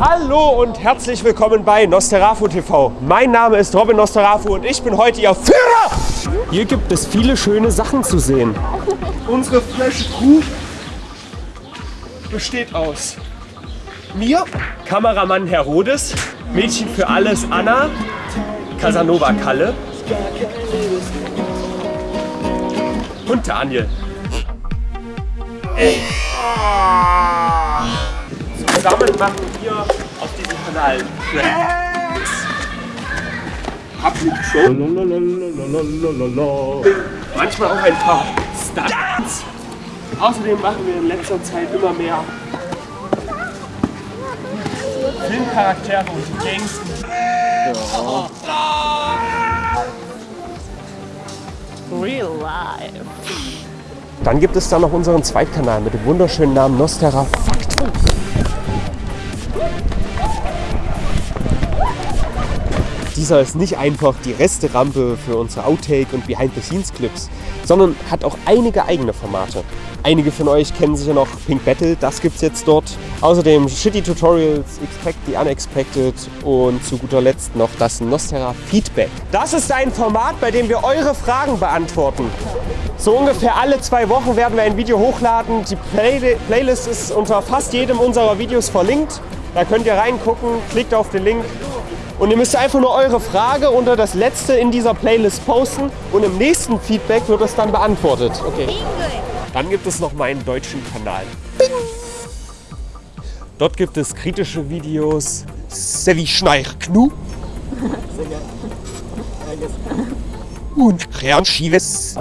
Hallo und herzlich willkommen bei Nosterafu TV. Mein Name ist Robin Nosterafu und ich bin heute Ihr Führer. Hier gibt es viele schöne Sachen zu sehen. Unsere Flash Crew besteht aus mir, Kameramann Herodes, Mädchen für alles Anna, Casanova Kalle und Daniel. Zusammen machen wir auf diesem Kanal Pranks. Habt ihr schon? Manchmal auch ein paar Stunts. Außerdem machen wir in letzter Zeit immer mehr Filmcharaktere und Gangster. Real life. Dann gibt es da noch unseren Zweitkanal mit dem wunderschönen Namen Nostera Fakt. Dieser ist nicht einfach die Resterampe für unsere Outtake- und Behind-the-Scenes-Clips, sondern hat auch einige eigene Formate. Einige von euch kennen sicher noch Pink Battle, das gibt's jetzt dort. Außerdem Shitty Tutorials, Expect the Unexpected und zu guter Letzt noch das Nostera Feedback. Das ist ein Format, bei dem wir eure Fragen beantworten. So ungefähr alle zwei Wochen werden wir ein Video hochladen. Die Play Playlist ist unter fast jedem unserer Videos verlinkt. Da könnt ihr reingucken, klickt auf den Link und ihr müsst einfach nur eure Frage unter das letzte in dieser Playlist posten und im nächsten Feedback wird es dann beantwortet. Okay. Dann gibt es noch meinen deutschen Kanal. Bing. Dort gibt es kritische Videos, Sevi Schneich Knu und Rean Schives.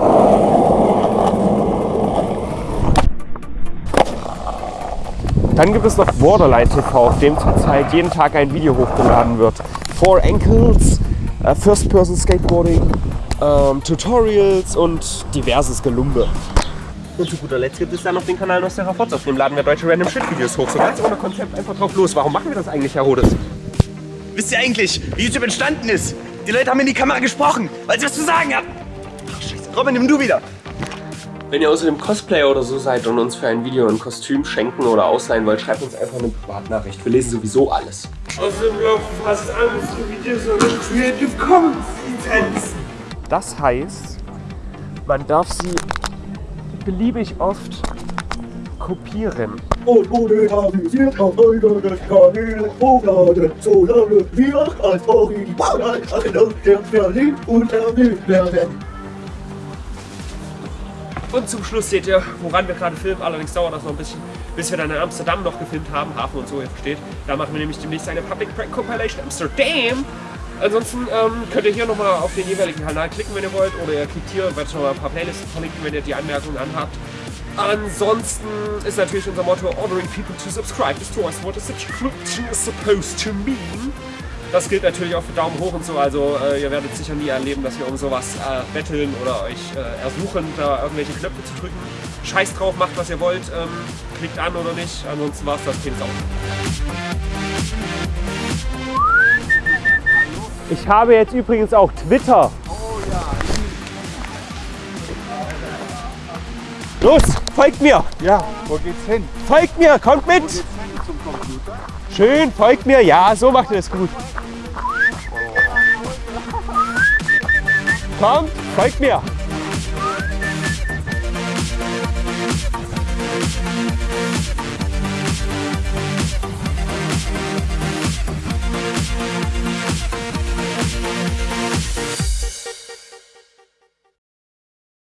Dann gibt es noch Borderline TV, auf dem zurzeit jeden Tag ein Video hochgeladen wird. Four Ankles, äh, First Person Skateboarding, ähm, Tutorials und diverses Gelumbe. Und zu guter Letzt gibt es dann noch den Kanal Nostera Forts, auf dem laden wir deutsche Random Shit Videos hoch. So ganz ohne Konzept einfach drauf los. Warum machen wir das eigentlich, Herr Rodes? Wisst ihr eigentlich, wie YouTube entstanden ist? Die Leute haben in die Kamera gesprochen, weil sie was zu sagen haben. Ach, scheiße. Robin, nimm du wieder. Wenn ihr außerdem Cosplayer oder so seid und uns für ein Video ein Kostüm schenken oder ausleihen wollt, schreibt uns einfach eine Privatnachricht. Wir lesen sowieso alles. Außerdem laufen fast alle unsere Videos unter Creative Commons Lizenzen. Das heißt, man darf sie beliebig oft kopieren. Und modernisiert auf eure Kanäle hochladen, solange wir als Original der verlinkt und erwähnt werden. Und zum Schluss seht ihr, woran wir gerade filmen. Allerdings dauert das noch ein bisschen, bis wir dann in Amsterdam noch gefilmt haben. Hafen und so, ihr versteht. Da machen wir nämlich demnächst eine Public Prank Compilation Amsterdam. Ansonsten ähm, könnt ihr hier nochmal auf den jeweiligen Kanal klicken, wenn ihr wollt. Oder ihr klickt hier und werdet schon mal ein paar Playlisten verlinken, wenn ihr die Anmerkungen anhabt. Ansonsten ist natürlich unser Motto Ordering people to subscribe is twice what a subscription is supposed to mean. Das gilt natürlich auch für Daumen hoch und so, also äh, ihr werdet sicher nie erleben, dass wir um sowas äh, betteln oder euch äh, ersuchen, da irgendwelche Knöpfe zu drücken. Scheiß drauf, macht was ihr wollt, ähm, klickt an oder nicht, ansonsten war's das Kind auch. Ich habe jetzt übrigens auch Twitter. Los, folgt mir! Ja, wo geht's hin? Folgt mir, kommt mit! Zum Computer? Schön, folgt mir, ja, so macht ihr das gut. Kommt, folgt mir!